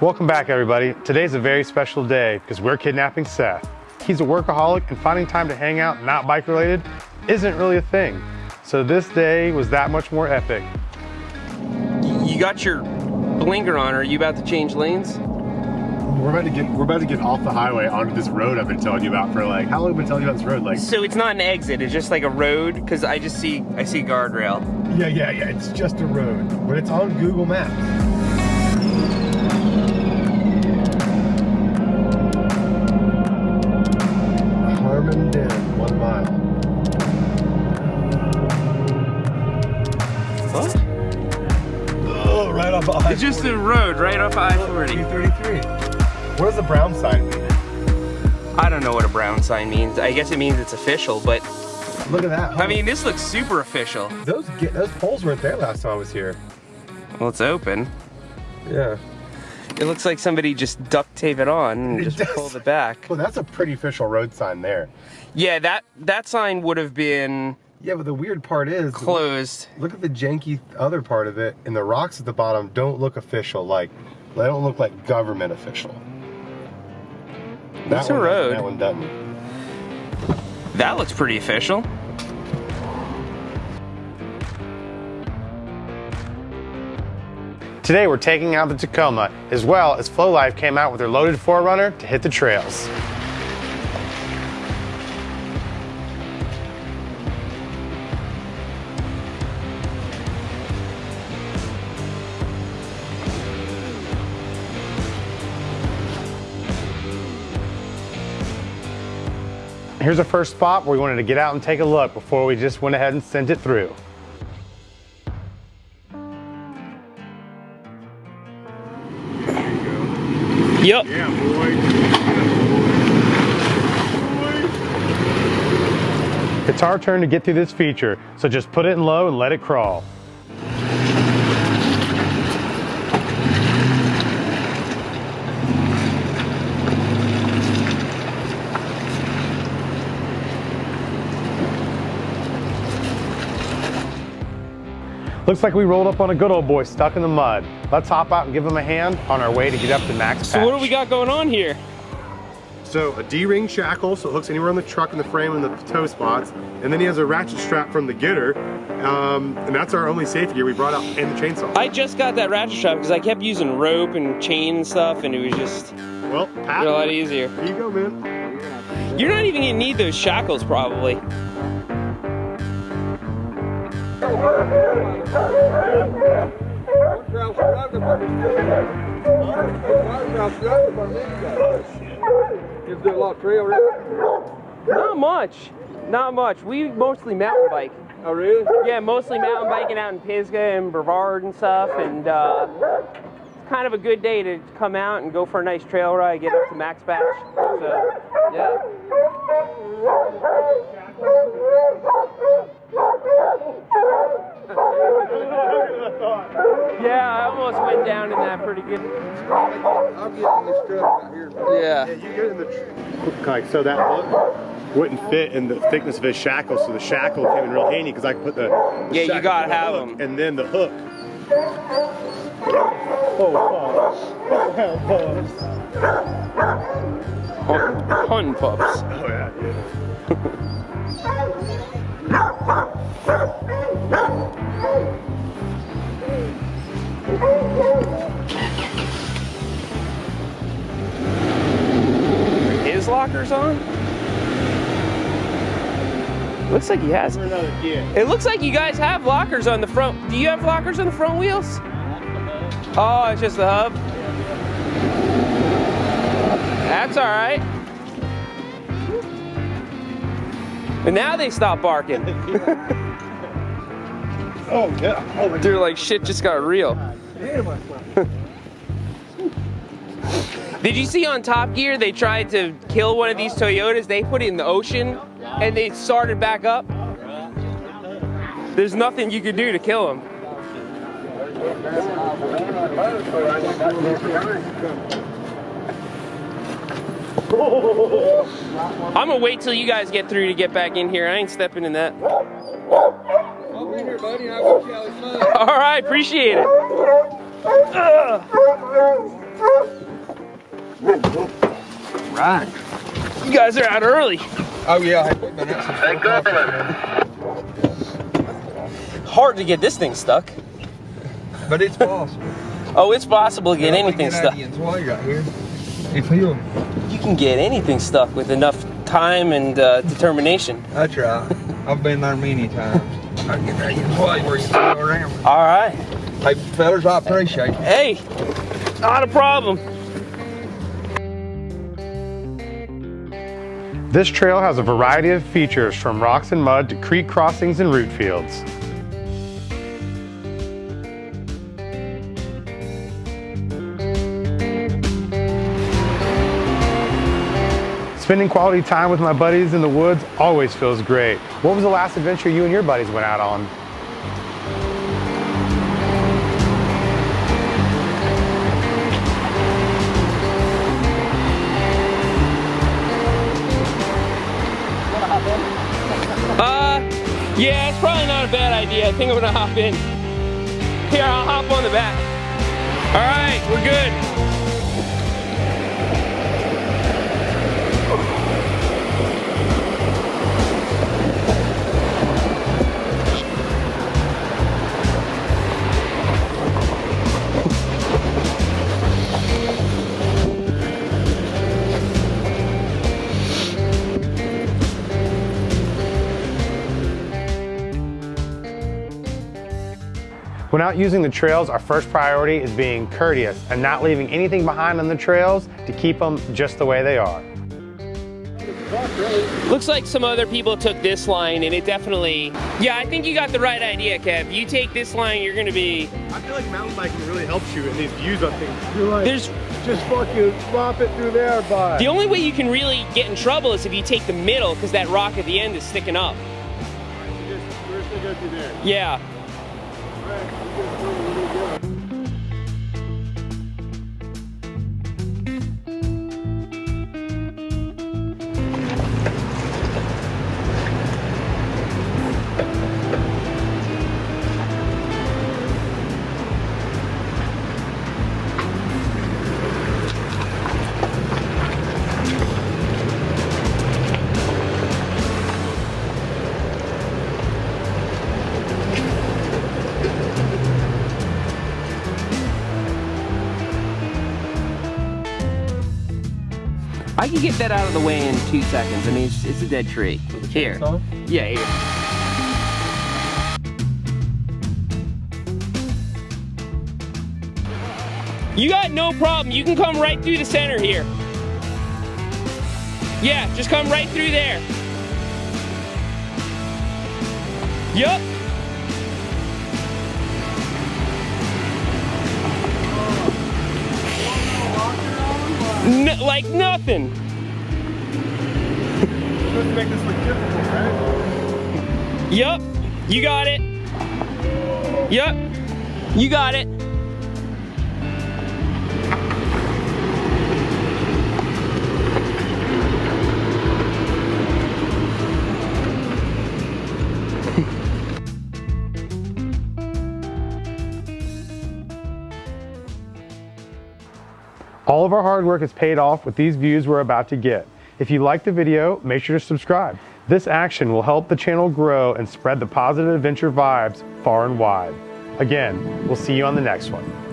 Welcome back, everybody. Today's a very special day because we're kidnapping Seth. He's a workaholic and finding time to hang out, not bike related, isn't really a thing. So this day was that much more epic. You got your blinker on. Are you about to change lanes? We're about to get we're about to get off the highway onto this road I've been telling you about for like how long have I been telling you about this road? Like So it's not an exit. It's just like a road because I just see I see guardrail. yeah yeah yeah it's just a road, but it's on Google Maps. Just a road right off I-40. 233. What does the brown sign mean? I don't know what a brown sign means. I guess it means it's official, but Look at that. I mean this looks super official. those those poles weren't there last time I was here. Well, it's open. Yeah. It looks like somebody just duct tape it on and It just does. pulled it back. Well, that's a pretty official road sign there. Yeah, that that sign would have been Yeah, but the weird part is closed. Look at the janky other part of it, and the rocks at the bottom don't look official. Like they don't look like government official. It's a one doesn't, road. That one doesn't. That looks pretty official. Today we're taking out the Tacoma, as well as Flow Life came out with their loaded 4Runner to hit the trails. Here's our first spot where we wanted to get out and take a look before we just went ahead and sent it through. Yep. Yeah, boy. It's our turn to get through this feature, so just put it in low and let it crawl. Looks like we rolled up on a good old boy stuck in the mud. Let's hop out and give him a hand on our way to get up to Max So what do we got going on here? So a D-ring shackle, so it hooks anywhere on the truck and the frame and the tow spots, and then he has a ratchet strap from the Gitter, um, and that's our only safety gear we brought out, and the chainsaw. I just got that ratchet strap because I kept using rope and chain and stuff, and it was just well, Pat, a lot easier. here you go, man. You're not even gonna need those shackles probably. A lot of trail? Not much. Not much. We mostly mountain bike. Oh, really? Yeah, mostly mountain biking out in Pisgah and Brevard and stuff, and uh, it's kind of a good day to come out and go for a nice trail ride, get up to Max Patch. So. Yeah, down in that pretty good. I'll get in this truck right here. Yeah. Yeah, you get in the like so that hook wouldn't fit in the thickness of his shackle, so the shackle came in real handy because I could put the, the Yeah, you gotta have them, and then the hook. Hun pups. Oh yeah. His locker's on? Looks like he has. It looks like you guys have lockers on the front. Do you have lockers on the front wheels? Oh, it's just the hub. That's all right. And now they stop barking. Oh yeah. Oh my They're like, shit just got real. Did you see on Top Gear they tried to kill one of these Toyotas? They put it in the ocean and they started back up. There's nothing you could do to kill them. I'm gonna wait till you guys get through to get back in here. I ain't stepping in that. I'll be here, buddy, and I'll get you out of the sun. All right, appreciate it. Ugh. Right. You guys are out early. Oh yeah, hey, we've been out since Hard to get this thing stuck. But it's possible. Oh, it's possible to get Well, we anything get stuck. Indian's way right here. If You can get anything stuck with enough time and uh, determination. that's right. I've been there many times. I get Indian's way where you can go around. All right. Hey, fellas, I appreciate it. Hey, not a problem. This trail has a variety of features from rocks and mud to creek crossings and root fields. Spending quality time with my buddies in the woods always feels great. What was the last adventure you and your buddies went out on? Uh, yeah, it's probably not a bad idea. I think I'm gonna hop in. Here, I'll hop on the back. All right, we're good. When out using the trails, our first priority is being courteous and not leaving anything behind on the trails to keep them just the way they are. Looks like some other people took this line and it definitely, yeah, I think you got the right idea, Kev. You take this line, you're gonna be, I feel like mountain biking really helps you in these views on things. You're like, there's, just fucking flop it through there, bud. the only way you can really get in trouble is if you take the middle because that rock at the end is sticking up. We're just gonna go through there. Yeah. Thank you. I can get that out of the way in two seconds. I mean, it's, it's a dead tree. Here. Yeah, here. You got no problem. You can come right through the center here. Yeah, just come right through there. Yup. N- like nothing. Supposed to make this look difficult, right? Yup. You got it. Yup. You got it. All of our hard work is paid off with these views we're about to get. If you like the video, make sure to subscribe. This action will help the channel grow and spread the positive adventure vibes far and wide. Again, we'll see you on the next one.